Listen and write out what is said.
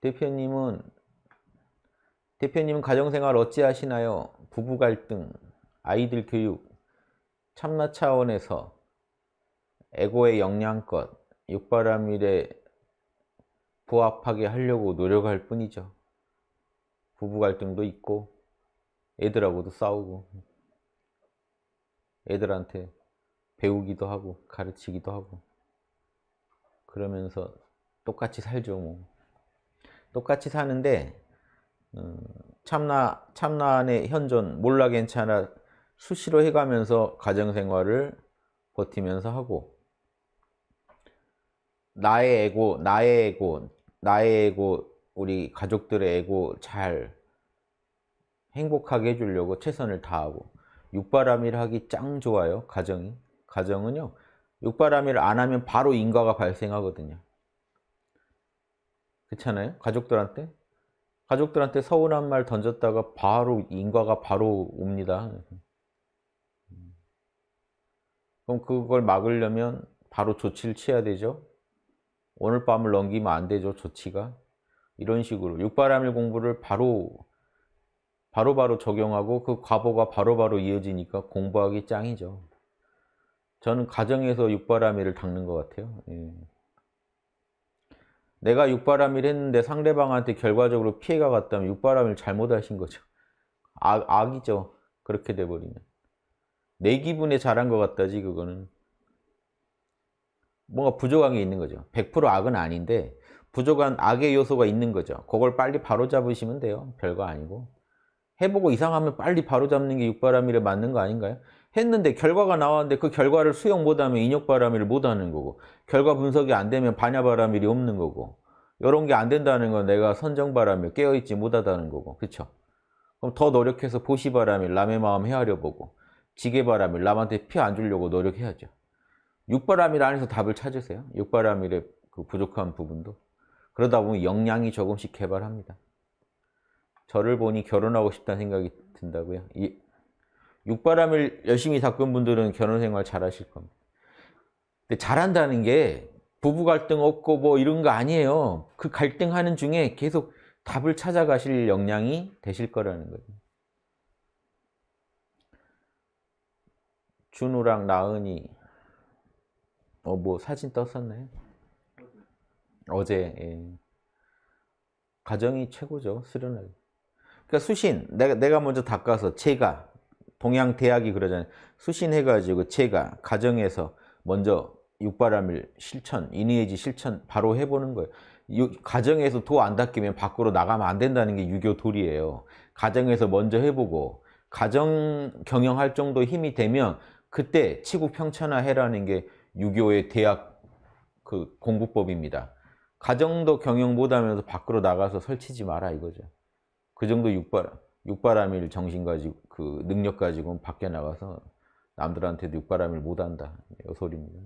대표님은 대표님은 가정생활 어찌 하시나요? 부부 갈등, 아이들 교육, 참나 차원에서 에고의 영양껏 육바라밀에 부합하게 하려고 노력할 뿐이죠. 부부 갈등도 있고 애들하고도 싸우고 애들한테 배우기도 하고 가르치기도 하고 그러면서 똑같이 살죠 뭐. 똑같이 사는데 음, 참나 참나 안의 현존 몰라 괜찮아 수시로 해가면서 가정생활을 버티면서 하고 나의 에고 나의 에고 나의 에고 우리 가족들의 에고 잘 행복하게 해주려고 최선을 다하고 육바람일 하기 짱 좋아요 가정이. 가정은요 육바람일 안 하면 바로 인과가 발생하거든요 그렇잖아요? 가족들한테? 가족들한테 서운한 말 던졌다가 바로 인과가 바로 옵니다. 그럼 그걸 막으려면 바로 조치를 취해야 되죠? 오늘 밤을 넘기면 안 되죠 조치가? 이런 식으로. 육바람일 공부를 바로 바로바로 바로 적용하고 그 과보가 바로바로 바로 이어지니까 공부하기 짱이죠. 저는 가정에서 육바람일을 닦는 것 같아요. 예. 내가 육바람일 했는데 상대방한테 결과적으로 피해가 갔다면 육바람일 잘못하신 거죠. 악, 악이죠. 그렇게 돼버리면. 내 기분에 잘한 것 같다지 그거는. 뭔가 부족한 게 있는 거죠. 100% 악은 아닌데 부족한 악의 요소가 있는 거죠. 그걸 빨리 바로 잡으시면 돼요. 별거 아니고. 해보고 이상하면 빨리 바로 잡는 게 육바람일에 맞는 거 아닌가요? 했는데 결과가 나왔는데 그 결과를 수용 못하면 인욕바람일을 못하는 거고 결과 분석이 안 되면 반야바람일이 없는 거고 이런 게 안 된다는 건 내가 선정바람일 깨어있지 못하다는 거고 그쵸? 그럼 더 노력해서 보시바람일 남의 마음 헤아려 보고 지게바람일 남한테 피안 주려고 노력해야죠. 육바람일 안에서 답을 찾으세요. 육바람일의 그 부족한 부분도. 그러다 보면 역량이 조금씩 개발합니다. 저를 보니 결혼하고 싶다는 생각이 든다고요? 이, 육바람을 열심히 닦은 분들은 결혼생활 잘 하실 겁니다 근데 잘한다는 게 부부 갈등 없고 뭐 이런 거 아니에요 그 갈등하는 중에 계속 답을 찾아가실 역량이 되실 거라는 거죠 준우랑 나은이 어 뭐 사진 떴었나요? 어제 예. 가정이 최고죠 수련하기 그러니까 수신 내가 내가 먼저 닦아서 제가 동양 대학이 그러잖아요 수신해가지고 제가 가정에서 먼저 육바람일 실천 인의해지 실천 바로 해보는 거예요 가정에서 도 안 닦이면 밖으로 나가면 안 된다는 게 유교 도리예요 가정에서 먼저 해보고 가정 경영할 정도 힘이 되면 그때 치국 평천화 해라는 게 유교의 대학 그 공부법입니다. 가정도 경영 못하면서 밖으로 나가서 설치지 마라 이거죠. 그 정도 육바람, 육바람일 정신 가지고 그 능력 가지고 밖에 나가서 남들한테도 육바람일 못한다. 이 소리입니다.